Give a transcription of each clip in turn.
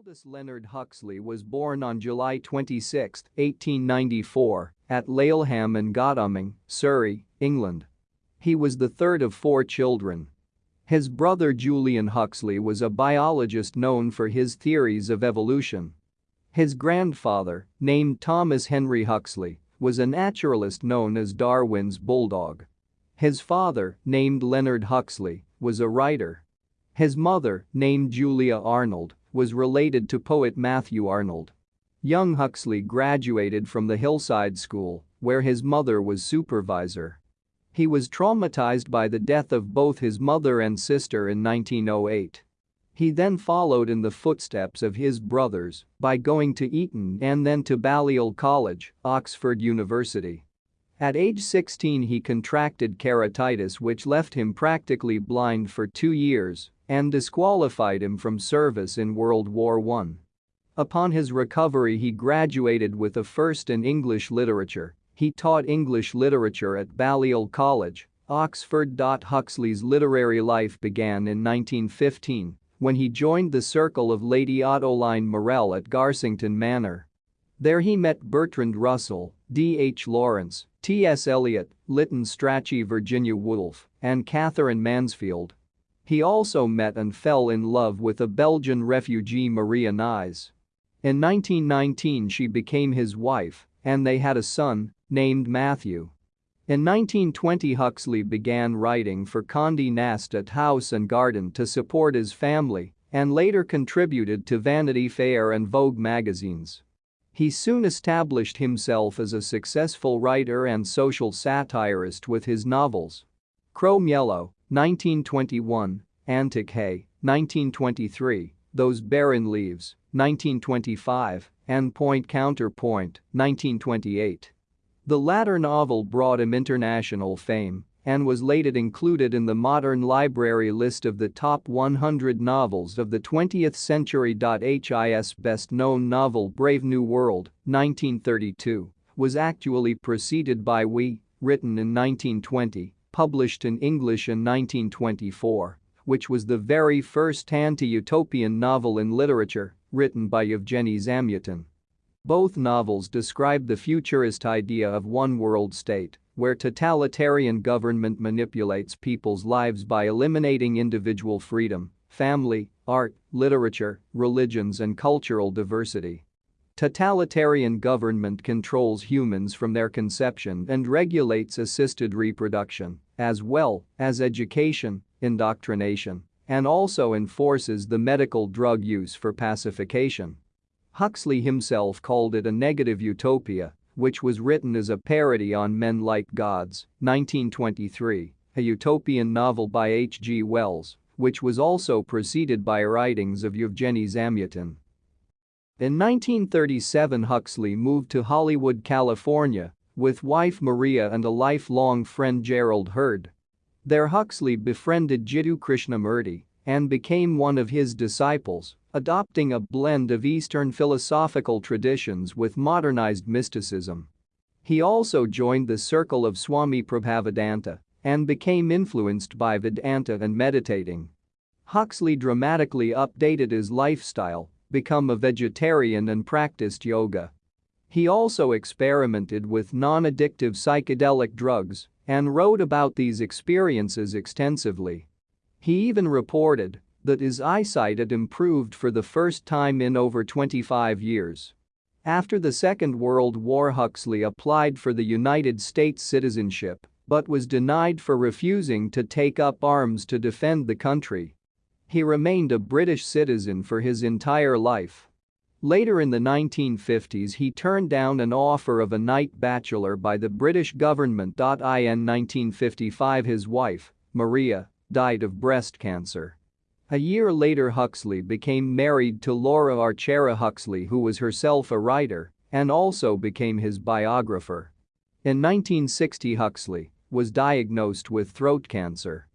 Aldous Leonard Huxley was born on July 26, 1894, at Laleham in Godalming, Surrey, England. He was the third of four children. His brother Julian Huxley was a biologist known for his theories of evolution. His grandfather, named Thomas Henry Huxley, was a naturalist known as Darwin's bulldog. His father, named Leonard Huxley, was a writer. His mother, named Julia Arnold, was related to poet Matthew Arnold. Young Huxley graduated from the Hillside School, where his mother was supervisor. He was traumatized by the death of both his mother and sister in 1908. He then followed in the footsteps of his brothers by going to Eton and then to Balliol College, Oxford University. At age 16 he contracted keratitis which left him practically blind for two years and disqualified him from service in World War I. Upon his recovery he graduated with a first in English literature. He taught English literature at Balliol College, Oxford. Huxley's literary life began in 1915 when he joined the circle of Lady Ottolina Morrell at Garsington Manor. There he met Bertrand Russell, D. H. Lawrence, T. S. Eliot, Lytton Strachey Virginia Woolf, and Katherine Mansfield, he also met and fell in love with a Belgian refugee Maria Nys. In 1919 she became his wife, and they had a son, named Matthew. In 1920 Huxley began writing for Condé Nast at House and Garden to support his family and later contributed to Vanity Fair and Vogue magazines. He soon established himself as a successful writer and social satirist with his novels. Crome Yellow, 1921, Antic Hay, 1923, Those Barren Leaves, 1925, and Point Counterpoint, 1928. The latter novel brought him international fame and was later included in the Modern Library list of the top 100 novels of the 20th century. His best-known novel Brave New World, 1932, was actually preceded by We, written in 1920 published in English in 1924, which was the very first anti-utopian novel in literature written by Yevgeny Zamyatin. Both novels describe the futurist idea of one world state where totalitarian government manipulates people's lives by eliminating individual freedom, family, art, literature, religions and cultural diversity. Totalitarian government controls humans from their conception and regulates assisted reproduction, as well as education, indoctrination, and also enforces the medical drug use for pacification. Huxley himself called it a negative utopia, which was written as a parody on Men Like Gods, 1923, a utopian novel by H. G. Wells, which was also preceded by writings of Yevgeny Zamyatin. In 1937 Huxley moved to Hollywood, California with wife Maria and a lifelong friend Gerald Heard. There Huxley befriended Jiddu Krishnamurti and became one of his disciples, adopting a blend of Eastern philosophical traditions with modernized mysticism. He also joined the circle of Swami Prabhavananda and became influenced by Vedanta and meditating. Huxley dramatically updated his lifestyle become a vegetarian and practiced yoga. He also experimented with non-addictive psychedelic drugs and wrote about these experiences extensively. He even reported that his eyesight had improved for the first time in over 25 years. After the Second World War Huxley applied for the United States citizenship but was denied for refusing to take up arms to defend the country he remained a British citizen for his entire life. Later in the 1950s he turned down an offer of a knight bachelor by the British government. In 1955 his wife, Maria, died of breast cancer. A year later Huxley became married to Laura Archera Huxley who was herself a writer and also became his biographer. In 1960 Huxley was diagnosed with throat cancer.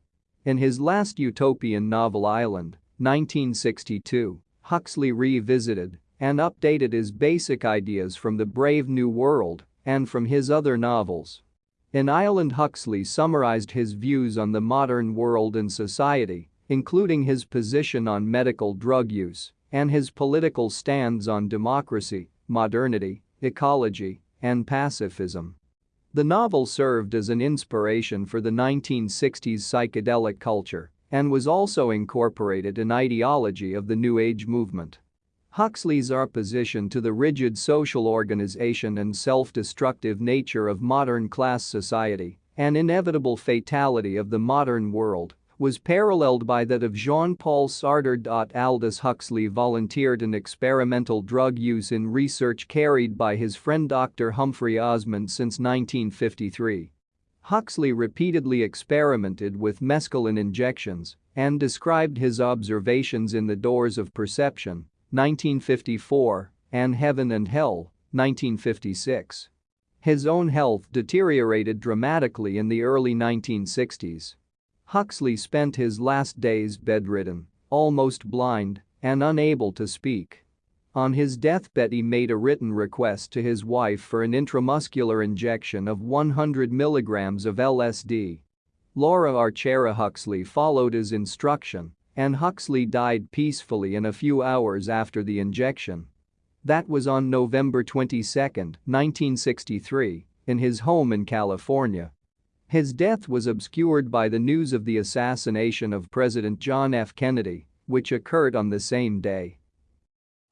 In his last utopian novel Island, 1962, Huxley revisited and updated his basic ideas from the Brave New World and from his other novels. In Island Huxley summarized his views on the modern world and society, including his position on medical drug use and his political stands on democracy, modernity, ecology, and pacifism. The novel served as an inspiration for the 1960s psychedelic culture and was also incorporated in ideology of the New Age movement. Huxley's opposition to the rigid social organization and self-destructive nature of modern class society, an inevitable fatality of the modern world, was paralleled by that of Jean-Paul Sartre. Aldous Huxley volunteered in experimental drug use in research carried by his friend Dr. Humphrey Osmond since 1953. Huxley repeatedly experimented with mescaline injections and described his observations in The Doors of Perception, 1954, and Heaven and Hell, 1956. His own health deteriorated dramatically in the early 1960s. Huxley spent his last days bedridden, almost blind, and unable to speak. On his deathbed he made a written request to his wife for an intramuscular injection of 100 milligrams of LSD. Laura Archera Huxley followed his instruction, and Huxley died peacefully in a few hours after the injection. That was on November 22, 1963, in his home in California. His death was obscured by the news of the assassination of President John F. Kennedy, which occurred on the same day.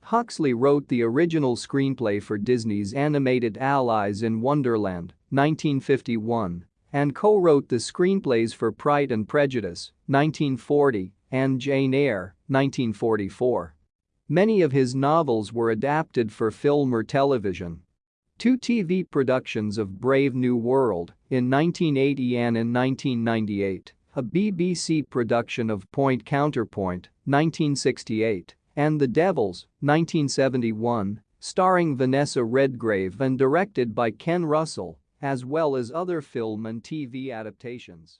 Huxley wrote the original screenplay for Disney's animated Alice in Wonderland, 1951, and co-wrote the screenplays for Pride and Prejudice, 1940, and Jane Eyre, 1944. Many of his novels were adapted for film or television, Two TV productions of Brave New World in 1980 and in 1998, a BBC production of Point Counterpoint 1968, and The Devils 1971, starring Vanessa Redgrave and directed by Ken Russell, as well as other film and TV adaptations.